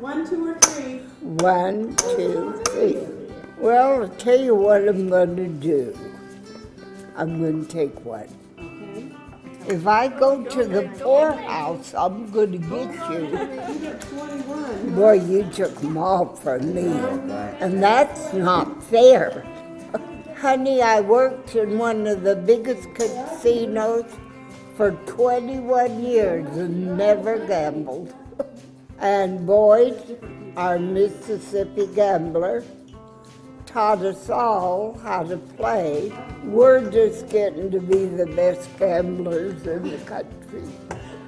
one, two, or three. One, two, three. Well, I'll tell you what I'm gonna do. I'm gonna take one. Okay. If I go to the poorhouse, I'm gonna get oh, you. You. Boy, you took them all from me. And that's not fair. Honey, I worked in one of the biggest casinos for 21 years and never gambled. And Boyd, our Mississippi gambler, taught us all how to play. We're just getting to be the best gamblers in the country.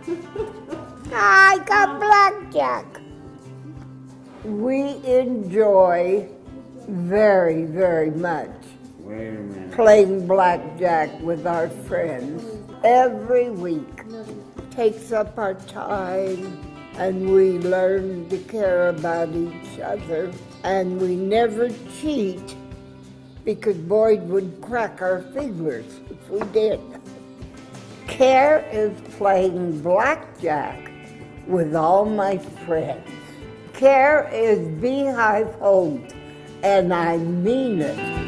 I got blackjack. We enjoy very, very much Wait a minute. playing blackjack with our friends every week. Takes up our time and we learn to care about each other and we never cheat because Boyd would crack our fingers if we did. Care is playing blackjack with all my friends. Care is Beehive Homes, and I mean it.